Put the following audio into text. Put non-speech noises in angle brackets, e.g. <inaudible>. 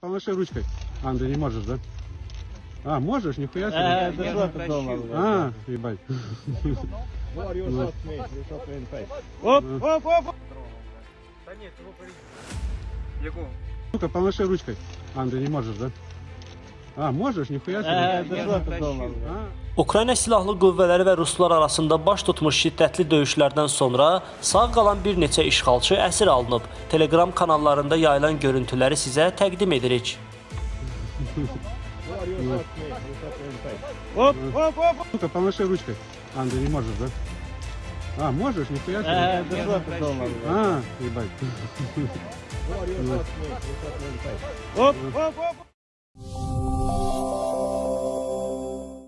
Помаши ручкой. Анда, не можешь, да? А, можешь? Нихуя себе. Э, да что? А, ебать. <laughs> Оп, оп, оп. Да нет, его Ну-ка, помаши ручкой. Анда, не можешь, да? А, можешь, нихуя Э, себе. да что ты думал? А, Ukrayna Silahlı Qüvvələri və Ruslar arasında baş tutmuş şiddətli döyüşlərdən sonra sağ qalan bir neçə işğalçı əsir alınıb. Telegram kanallarında yayılan görüntüləri sizə təqdim edirik. Var you shot me, you shot me in face. Оп, оп, оп. Ну-ка, помаши ручкой. А, ты не можешь, да? А, можешь, нихуя Э, себе. да что ты думал? А, ебать. Var you shot me, you shot me in face. Оп, оп, оп.